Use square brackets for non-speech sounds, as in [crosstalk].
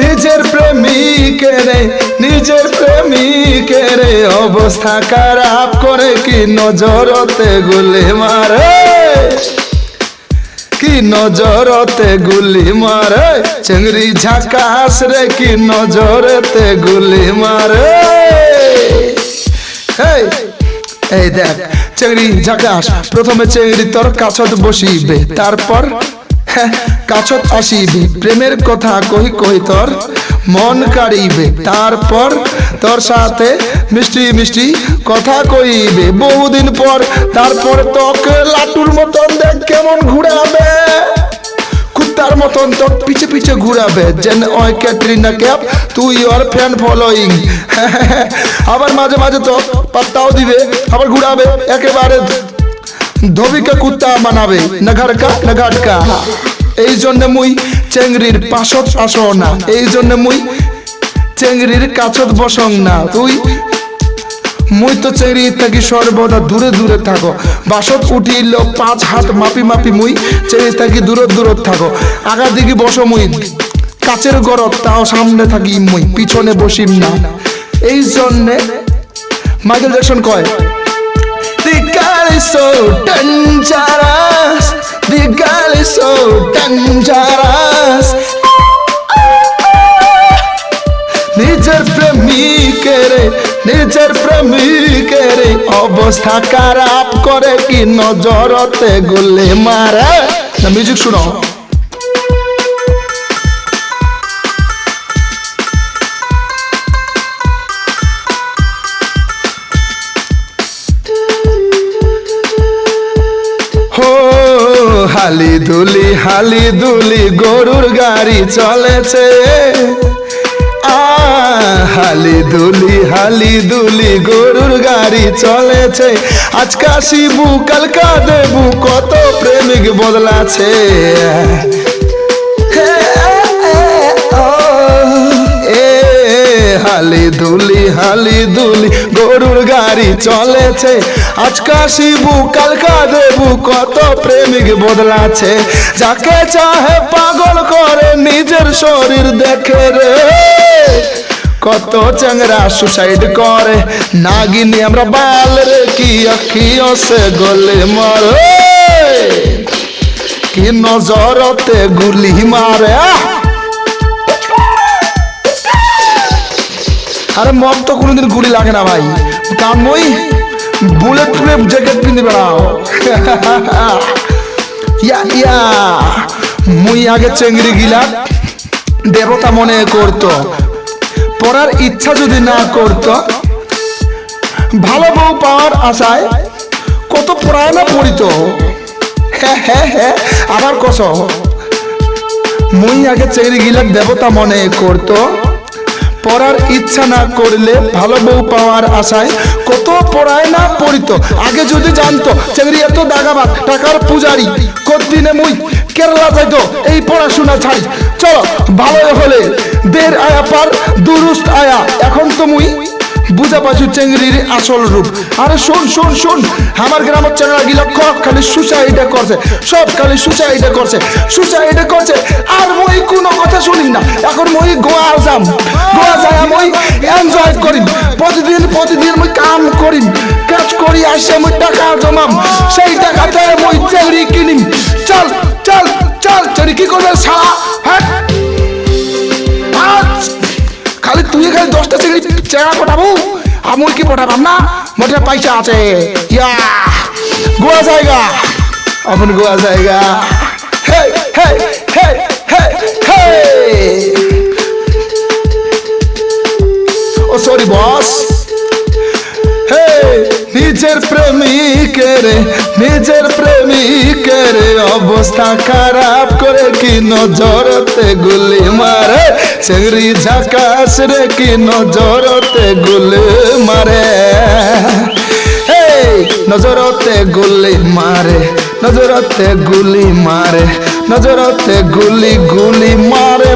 নিজের প্রেমিকের নিজের প্রেমিকের অবস্থা খারাপ করে কি নজরতে গুলি মারে? কি নজরতে গুলি মারে? চিংড়ি ঝাকাস রে কি নজরতে গুলি মারে? এই দেখ, চিংড়ি ঝাকাস প্রথমে চিংড়ি তোর কাছত বসিবে, তারপর কাছত আসিবে, প্রেমের কথা কহি কহি তোর মন কাড়িবে। তারপর তোর সাথে মিষ্টি মিষ্টি কথা কইবে। বহুদিন পর, তারপর তোকে লাটুর মতন দেখ কেমন ঘুরাবে। কুত্তার মতন তো পিছে পিছে ঘুরাবে। যেন ওই ক্যাটরিনা ক্যাপ তুই ওর ফ্যান ফলোয়িং [laughs] আবার মাঝে মাঝে তো পাত্তাও দিবে, আবার ঘুরাবে। একেবারে ধবিকে কুত্তা বানাবে না ঘাটকা এই জন্য মুই চেংড়ির পাশত আসো না। এই জন্য মুই চেংড়ির কাছত বসং না। তুই, মুই তো চেরি থাকি সর্বদা দূরে দূরে থাকো। বাসত উঠিল পাঁচ হাত মাপি মাপি মুই চেরি থাকি দূরে দূরে থাকো। আগা দিকে বসো মুই, কাচের গরত তাও সামনে থাকি মুই, পিছনে বসিম না। এই জন্যে মাইকেল জ্যাকসন কয় girl is so dangerous. The girl is so dangerous. নিজের প্রেমিকের নিজের প্রেমিকের অবস্থা খারাপ করে কি নজরতে গুলি মারে মিউজিক শুনো হালি দুলি গরুর গাড়ি চলেছে। হালি দুলি হালি দুলি গরুর গাড়ি চলেছে। আজকা শিবু, কালকা দেবু কত প্রেমিক বদলাছে। হালি দুলি হালি দুলি গরুর গাড়ি চলেছে। আজকা শিবু, কালকা দেবু, কত প্রেমিক বদলাছে যাকে চাহে পাগল করে, নিজের শরীর দেখে রে। কত চ্যাংরা সুসাইড করে। নাগিনী, আমরা বাল রে, কি আখিও সে গলে মরে। কি নজরতে গুলি মারে, আহ! আরে মম তো কোনোদিন গুলি লাগে না ভাই। কারণ মই বুলেট প্রুফ জ্যাকেট পিন্ধে বেড়াও। [laughs] ইয়া ইয়া। মুই আগে চেংড়ি গিলা দেবতা মনে করতো। পড়ার ইচ্ছা যদি না করতো, ভালো বউ পাওয়ার আশায় কত পড়ায় না পড়িত। হ্যাঁ হ্যাঁ হ্যাঁ আবার কস মুই আগে চেংড়ি গিলা দেবতা মনে করতো। পড়ার ইচ্ছা না করলে ভালো বউ পাওয়ার আশায় কত পড়ায় না পড়িত। আগে যদি জানতো চাকরি এত দাগাবাদ টাকার পূজারি, কতদিনে মুই কেরালা যাইতো, এই পড়াশোনা ছাড়ি। চলো, ভালো হলে দের আয়া পার, দুরুস্ত আয়া। এখন তো মুই বুঝা পাইছু চেংড়ির আসল রূপ। আরে শোন শোন শোন, আমার গ্রামের চেংড়া গিলা খ খালি সুসাইডে করছে, সব খালি সুসাইডে করছে সুসাইডে করছে, আর মই কোনো কথা শুনি না। এখন মই গোয়া যাম। গোয়া যায় মই এনজয় করিম প্রতিদিন প্রতিদিন মই কাম করিম কাজ করি আসে মই টাকা জমাম। সেই টাকাতে মই চেংড়ি কিনিম। চল চল চল চেংড়ি কি করবে সারা হ্যাঁ খালি তুই খালি দশটা চিংড়ি চেঙ্গা পটাবো আমুল কি পটাবাম না? মোটে পয়সা আছে। ইয়া। গোয়া জায়গা আপন গোয়া জায়গা হে হে হে প্রেমিকের নিজের প্রেমিকের অবস্থা খারাপ করে কি নজরতে গুলি মারে? চেংড়ি ঝাকাস রে কি নজরতে গুলি মারে? নজরতে গুলি মারে, নজরতে গুলি মারে, নজরতে গুলি গুলি মারে